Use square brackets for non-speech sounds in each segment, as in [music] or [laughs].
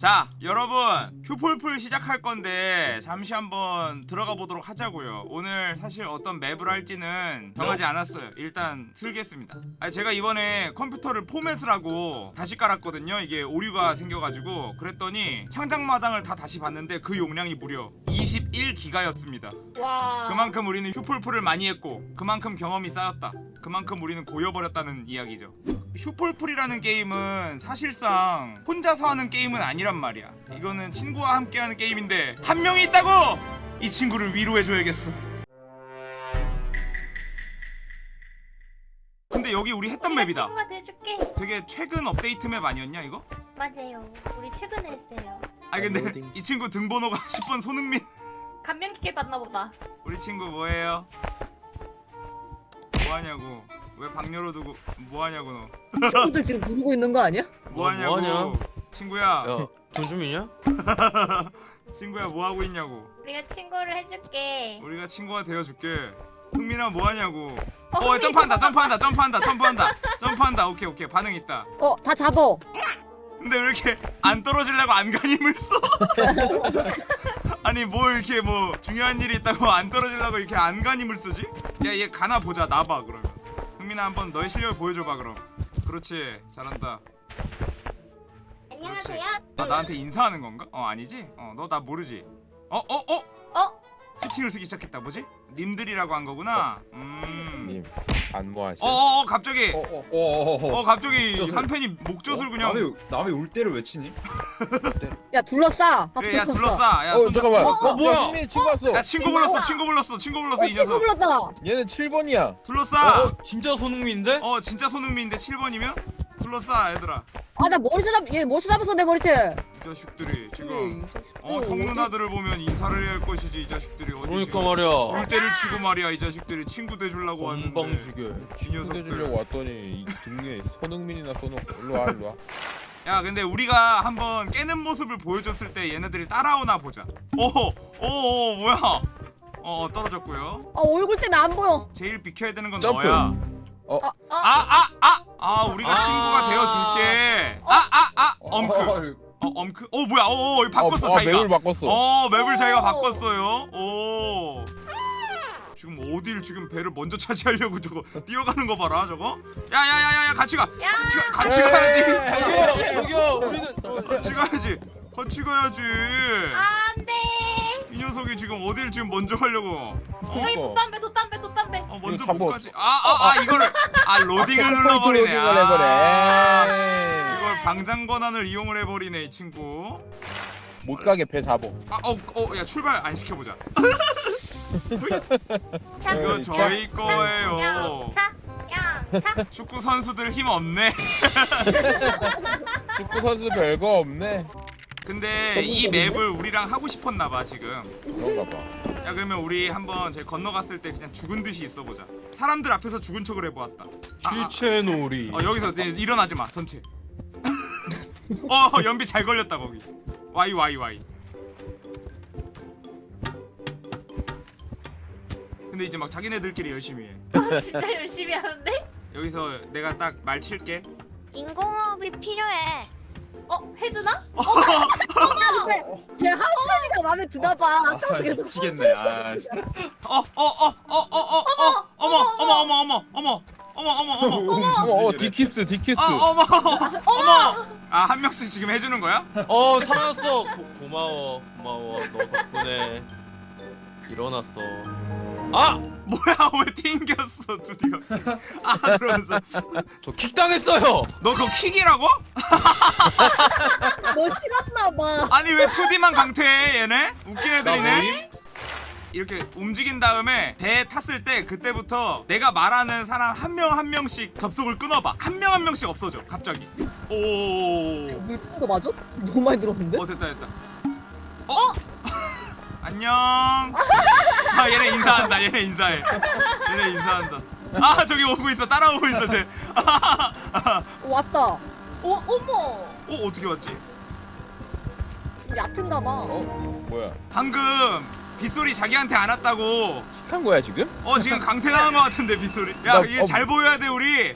자 여러분 휴폴풀 시작할 건데 잠시 한번 들어가 보도록 하자고요. 오늘 사실 어떤 맵을 할지는 정하지 않았어요. 일단 틀겠습니다. 아니 제가 이번에 컴퓨터를 포맷을 하고 다시 깔았거든요. 이게 오류가 생겨가지고. 그랬더니 창작마당을 다 다시 봤는데 그 용량이 무려 21기가였습니다. 와. 그만큼 우리는 휴폴풀을 많이 했고 그만큼 경험이 쌓였다. 그만큼 우리는 고여버렸다는 이야기죠 휴폴풀이라는 게임은 사실상 혼자서 하는 게임은 아니란 말이야 이거는 친구와 함께 하는 게임인데 한 명이 있다고! 이 친구를 위로해줘야겠어 근데 여기 우리 했던 맵이다 친구가 돼줄게. 되게 최근 업데이트 맵 아니었냐 이거? 맞아요. 우리 최근에 했어요. 아니 근데. 이 친구 등번호가 [laughs] 10번 손흥민 감명 깊게 봤나 보다. 우리 친구 뭐해요? 뭐하냐고 왜 방 열어 두고 뭐하냐고 너 친구들 지금 누르고 있는 거 아니야? [laughs] 뭐하냐고 뭐하냐? 친구야 야돈 좀 있냐? [laughs] 친구야 뭐하고 있냐고 우리가 친구를 해줄게. 우리가 친구가 되어줄게 흥민아 뭐하냐고 어 흥민이 점프한다 점프한다 점프한다 점프한다 점프한다 오케이 오케이 반응 있다 어, 다 잡어. 근데 왜 이렇게 안 떨어지려고 안간힘을 써? [laughs] 아니 뭐 이렇게 뭐 중요한 일이 있다고 안 떨어지려고 이렇게 안간힘을 쓰지? 야 얘 가나 보자 나봐 그러면 흥민아 한번 너의 실력을 보여줘봐 그럼 그렇지 잘한다 안녕하세요. 아 나한테 인사하는 건가? 어 아니지? 어 너 나 모르지? 어? 어? 어? 어? 채팅을 쓰기 시작했다 뭐지? 님들이라고 한 거구나 음님 안무하시. 어어어 갑자기 어어어 어. 어 갑자기 젖을. 한 팬이 목젖을 그냥 남의 남의 울 때를 왜 치니? [laughs] 야, 둘러싸. 밥 그래 야 둘러싸. 둘러싸 야 어 손 잠깐만. 잡고. 어, 뭐야? 승민이 친구 왔어. 야 친구 불렀어 친구 불렀어 친구 불렀어 어, 이 친구 녀석 불렀다. 얘는 7번이야. 둘러싸 어, 진짜 손흥민인데? 어 진짜 손흥민인데 7번이면? 둘러싸 얘들아 아, 나 머리채 잡, 얘 머리채 잡았어, 내 머리채. 이 자식들이 음, 지금 어 형 누나들을 보면 인사를 해야 할 것이지 이 자식들이 어디 그러니까 지금 말이야 울 때를 치고 말이야 이 자식들이 친구 돼주려고 왔는데 죽여 이 친구 녀석들 해주려고 왔더니 이 등에 손흥민이나 써놓고 일로 와 일로 와. 야 근데 우리가 한번 깨는 모습을 보여줬을 때 얘네들이 따라오나 보자. 오호 오오 뭐야? 어 떨어졌고요. 아, 얼굴 때문에 안 보여. 제일 비켜야 되는 건 점프. 너야. 어? 아 아. 아 아 우리가 아. 친구가 되어줄게. 아 아 아 엄크. 어, 어 엄크. 어 뭐야? 어, 어 바꿨어 어, 자기가. 맵을 바꿨어. 어 맵을 자기가 오. 바꿨어요. 오 지금 어딜 지금 배를 먼저 차지하려고 저거 뛰어가는 거 봐라 저거 야야야야야 같이 가 야. 같이 가 같이 가야지 저기요 저기요 우리는 어, 같이 가야지 같이 가야지 안돼. 이 녀석이 지금 어딜 지금 먼저 가려고 어, 저기. 돛담배 돛담배 돛담배. 어 먼저 못. 가지 아아 아, 이거를 아 로딩을 눌러버리네 로딩을 해버려. 아 에이. 이걸 방장 권한을 이용을 해버리네 이 친구 못 가게 배 잡어. 아어어야 출발 안 시켜보자 [laughs] 차. 이거 에이, 저희 거예요. 차. 양차. [laughs] 축구 선수들 힘 없네. [laughs] 축구 선수 별거 없네. 근데 이 맵을 우리랑 하고 싶었나 봐 지금. 그런가 봐. 야 그러면 우리 한번 저희 건너갔을 때 그냥 죽은 듯이 있어보자. 사람들 앞에서 죽은 척을 해보았다. 아, 아, 실체놀이. 어 여기서 네, 일어나지 마 전체. [laughs] 어 연비 잘 걸렸다 거기. 와이 와이 와이 근데 이제 막 자기네들끼리 열심히 해 어, 진짜 열심히 하는데? 여기서 내가 딱 말 칠게 인공호흡이 필요해. 어 해주나? [laughs] 쟤 하은이가 마음에 드나 봐. 아까 계속 미치겠네. 아. 어 어 어 어 어 어 어 어머 어머 어머 어머 어머 어머 어머 어머 어, 어, 디키스, 디키스. 아 어머 어머 아 한 명씩 지금 해주는 거야? 어 살아났어 고, 고마워 고마워 너 덕분에 일어났어 아! 뭐야 [laughs] 왜 튕겼어 드디어 아 그러면서 저 킥 당했어요 너 그거 킥이라고? 너 싫었나 봐. 아니 왜 2D만 강퇴해 얘네? 웃긴 나 애들이네? 이렇게 움직인 다음에 배에 탔을 때 그때부터 내가 말하는 사람 한 명한 명씩 접속을 끊어봐 한 명한 명씩 없어져 갑자기 오오오오 물거 맞아? 너무 많이 들었는데? 어 됐다 됐다 어? 안녕 아 얘네 인사한다 얘네 인사해 얘네 인사한다 아 저기 오고 있어 따라오고 있어 쟤 어, [laughs] 왔다. 어 어머. 어 어떻게 왔지? 좀 얕은가 봐. 어, 뭐야? 방금 빗소리 자기한테 안 왔다고 한 거야 지금? 어 지금 강퇴당한 것 같은데 빗소리 나- 야 이게 어, 잘 보여야 돼 우리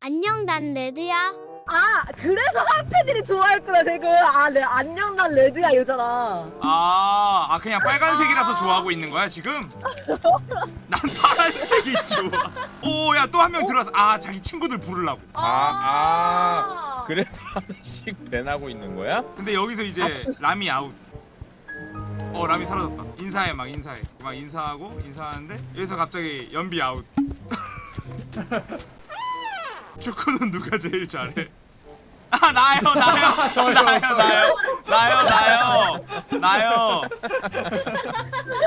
안녕, 난 레드야. 아 그래서 한패들이 좋아했구나 지금 아내 안녕 난 레드야 이러잖아 아, 아 그냥 빨간색이라서 좋아하고 있는 거야 지금? 난 파란색이 좋아. 오, 야 또 한 명 들어왔어. 아, 자기 친구들 부르려고. 아, 아. 그래서 하나씩 ban하고 있는 거야? 근데 여기서 이제 람이 아웃. 어, 람이 사라졌다. 인사해 막 인사해. 막 인사하고 인사하는데 여기서 갑자기 연비 아웃. [laughs] 축구는 누가 제일 잘해? 아 나요 [laughs] 나요. 나요 나요. 나요 나요. 나요.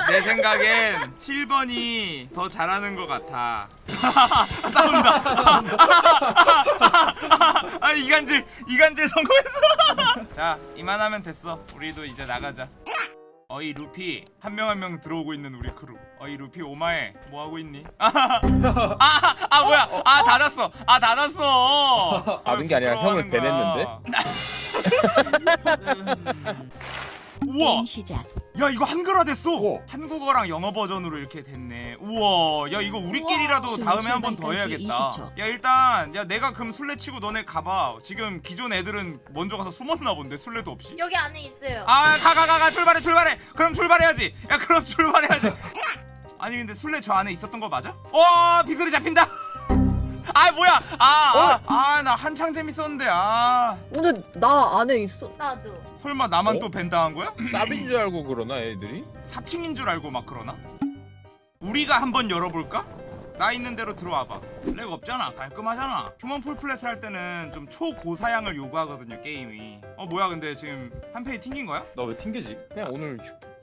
내 생각엔 7번이 더 잘하는 것 같아. [laughs] 싸운다. [laughs] 아 이간질 이간질 성공했어. 자 이만하면 됐어. 우리도 이제 나가자 어이 루피. 한 명 한 명 들어오고 있는 우리 크루. 어이 루피 오마에 뭐 하고 있니? [laughs] 아, 아, 아 뭐야? 아 닫았어. 아 닫았어. 닫은 게 아니라 형을 거야. [laughs] [laughs] 우와! 시작. 야 이거 한글화 됐어 우와. 한국어랑 영어 버전으로 이렇게 됐네 우와 야 이거 우리끼리라도 우와. 다음에 한 번 더 해야겠다 20초. 야 일단 야 내가 그럼 술래 치고 너네 가봐 지금 기존 애들은 먼저 가서 숨었나 본데 술래도 없이 여기 안에 있어요. 아 가 가 가 가 출발해 출발해 그럼 출발해야지 야 그럼 [laughs] 출발해야지 아니 근데 술래 저 안에 있었던 거 맞아? 와 비소리 잡힌다 아 뭐야 아아 나 한창 재밌었는데 아 근데 나 안에 있어 나도. 설마 나만 어? 또 ban당한 거야? [clears throat] 짭인 줄 알고 그러나 애들이? 사칭인 줄 알고 막 그러나? 우리가 한번 열어볼까? 나 있는 대로 들어와봐 lag 없잖아 깔끔하잖아 Human Fall Flat을 할 때는 좀 초고사양을 요구하거든요 게임이 어 뭐야 근데 지금 한 페이 튕긴 거야? 나 왜 튕기지? 그냥 오늘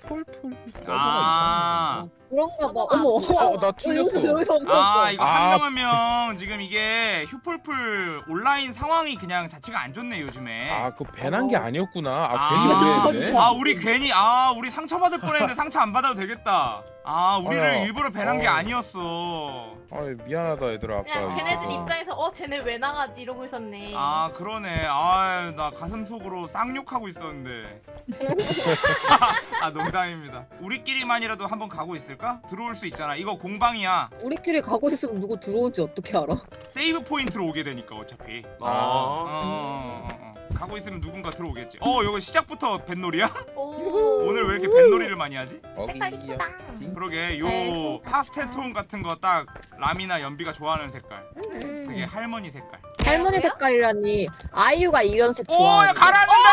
폴폴 아. 그런가 봐 어, 어머 어, 나 튕겼어. 여기서 여기서 없었어 아 이거 아. 한명 한 명 지금 이게 휴폴플 온라인 상황이 그냥 자체가 안 좋네 요즘에. 아, 그거 ban한 게 아니었구나. 아, 아. 괜히 그랬네. [laughs] 아 우리 괜히 아 우리 상처받을 뻔했는데 상처 안 받아도 되겠다 아 우리를 어여. 일부러 ban한 게 어. 아니었어 아, 미안하다 얘들아. 그냥 아까 걔네들 이거. 입장에서 어 쟤네 왜 나가지 이러고 있었네. 아 그러네 아 나 가슴 속으로 쌍욕하고 있었는데 [laughs] 아 농담입니다 우리끼리만이라도 한번 가고 있을까? 들어올 수 있잖아 이거 공방이야 우리끼리 가고 있으면 누구 들어올지 어떻게 알아 세이브 포인트로 오게 되니까 어차피 어, 아. 어, 어, 어. 가고 있으면 누군가 들어오겠지 어 이거 시작부터 뱃놀이야? 오. 오늘 왜 이렇게 뱃놀이를 많이 하지? 색깔. 이쁘다. 그러게 요 네. 파스텔 톤 같은 거딱 람이나 연비가 좋아하는 색깔 음. 되게 할머니 색깔 할머니 색깔이라니 아이유가 이런 색 좋아하는 가라앉는다!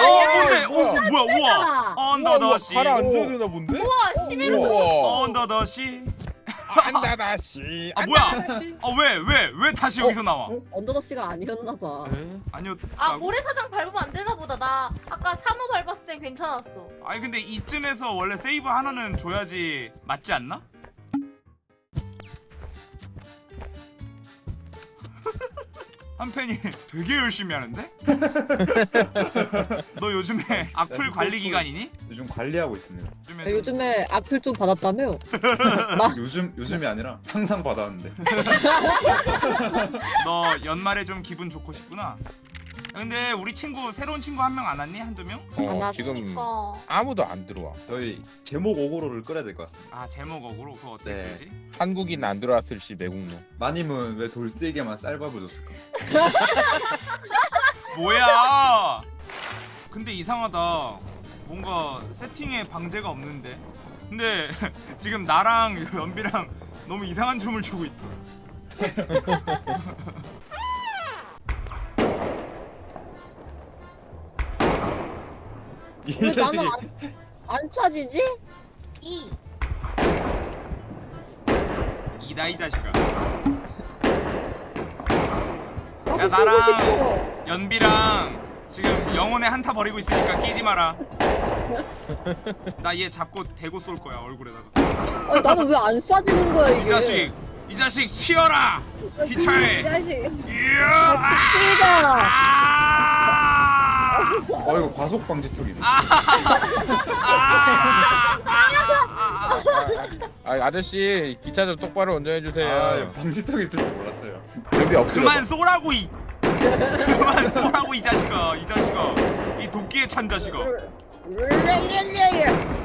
어 뭔데? 오 뭐야? 우와. 언더 더 씨. 가라앉아야 되나 본데? 우와 11호. 우와. 언더 더 씨. 안다다 씨. 아 뭐야? 안다다 씨. 아왜 왜 왜 다시 여기서 나와? 언더더 씨가 아니었나 봐 아니요. 아 모래사장 밟으면 안 되나 보다. 나 아까 산호 밟았을 땐 괜찮았어. 아니 근데 이쯤에서 원래 세이브 하나는 줘야지 맞지 않나? 한 팬이 [laughs] 되게 열심히 하는데? [laughs] 너 요즘에 악플 관리 기간이니? 요즘 관리하고 있습니다. 요즘에 야, 요즘에 악플 좀 받았다며 [laughs] 요즘 요즘이 아니라 항상 받았는데. 너 연말에 좀 기분 좋고 싶구나. 근데 우리 친구 새로운 친구 한 명 안 왔니? 한두 명? 안 어, 왔어. 지금 그러니까. 아무도 안 들어와. 저희 제목 오고로를 끌어야 될 것 같습니다. 아 제목 어그로 그거 어떻게 네. 되지? 한국인 안 들어왔을 시 매국노. 마님은 왜 돌세게만 쌀밥을 줬을까? [laughs] 뭐야? 근데 이상하다. 뭔가 세팅에 방제가 없는데. 근데 [laughs] 지금 나랑 연비랑 너무 이상한 춤을 추고 있어. [laughs] 이 왜 자식이 나는 안, 안 차지지? 이. 이다 이 자식아. 나도 야, 쓰고 나랑- 싶어 연비랑 지금 영혼의 한타 버리고 있으니까 끼지 마라. [laughs] 나 얘 잡고 대고 쏠 거야 얼굴에다가. 아니, 나는 왜 안 쏴지는 거야 이게 이 자식, 이 자식 치어라. 이 기차에. 자식 이야. 뛰자 아! 어 이거 과속 방지턱이네. 아, 아저씨 기차 좀 똑바로 운전해 아, 주세요. 이거 방지턱이 있을 줄 몰랐어요. 여기 엎드려. 그만 쏘라고 이 그만 쏘라고 이 자식아 이 자식아 이 도끼에 찬 자식아.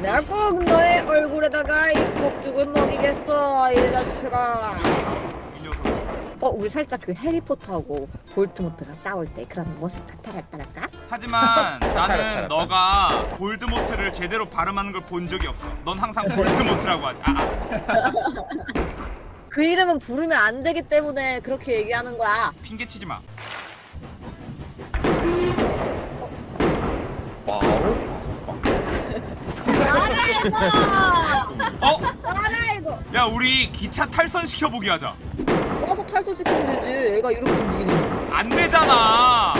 내가 꼭 너의 얼굴에다가 이 폭죽을 먹이겠어 이 자식아 어 우리 살짝 그 해리포터하고 볼드모트가 싸울 때 그런 모습 나타났다랄까? 하지만 [laughs] 나는 너가 볼드모트를 제대로 발음하는 걸 본 적이 없어. 넌 항상 [laughs] 볼드모트라고 하지. 아, 아 그 이름은 부르면 안 되기 때문에 그렇게 얘기하는 거야. 핑계 치지 마. Wow. 알아 이거. 어? 알아 이거. 야 우리 기차 탈선 시켜보기 하자. 써서 탈소시키면 되지. 애가 이렇게 움직이는. 안 되잖아.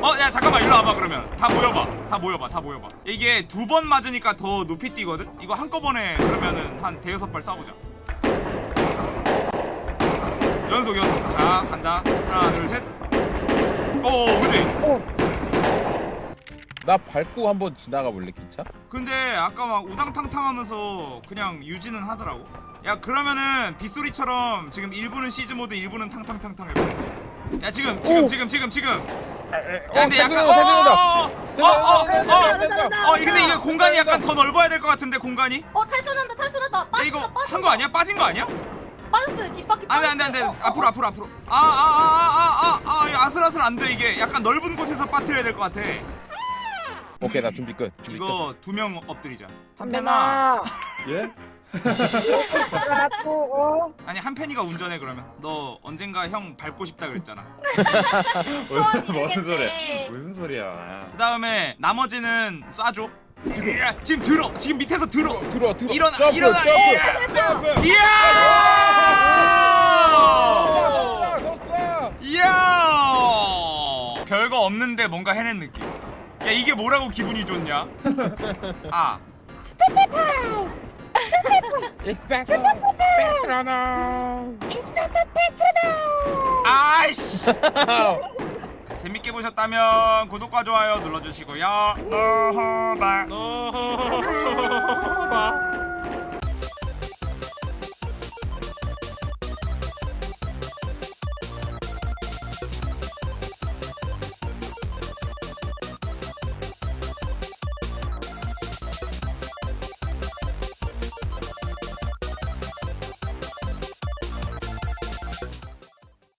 어, 야 잠깐만 일로 와봐 그러면 다 모여봐, 다 모여봐, 다 모여봐. 이게 두 번 맞으니까 더 높이 뛰거든. 이거 한꺼번에 그러면은 한 대여섯 발 쏴보자. 연속 연속. 자 간다. 하나 둘 셋. 오, 그지? 어. 나 밟고 한번 지나가 볼래 기차? 근데 아까 막 우당탕탕하면서 그냥 유지는 하더라고. 야 그러면은 빗소리처럼 지금 1부는 시즈 모드, 1부는 탕탕탕탕 해봐. 야 지금 지금 오. 지금 지금 지금. 어, 야 근데 약간 생각나, 생각나. 어어어어 생각나, 어, 근데 이게 공간이 약간 더 넓어야 될 것 같은데 공간이? 어 탈선한다 탈선한다. 야 빠졌다 이거. 한 거 아니야? 빠진 거 아니야? 빠졌어요 뒷바퀴 안돼 빠졌어. 안돼 안돼 어, 어, 앞으로 앞으로 앞으로 아 아 아 아 아아 아슬아슬 안돼 이게 약간 넓은 곳에서 빠뜨려야 될 것 같아 오케이 나 준비 끝. 준비 끝. 이거 두 명 엎드리자 한편아. 예? 나고 어. 아니 한편이가 운전해 그러면 너 언젠가 형 밟고 싶다 그랬잖아 [laughs] 무슨 소원이 무슨 소리야? 되겠네. 무슨 소리야? 그 다음에 나머지는 쏴줘 지금 지금 들어 지금 밑에서 들어 들어 들어. 일어나, 점프, 일어나, 점프, 예! 점프. 이야 쏴. 이야 별거 없는데 뭔가 해낸 느낌 야 이게 뭐라고 기분이 좋냐 [laughs] 아. 아이씨 재밌게 보셨다면 구독과 좋아요 눌러주시고요. 너허바 너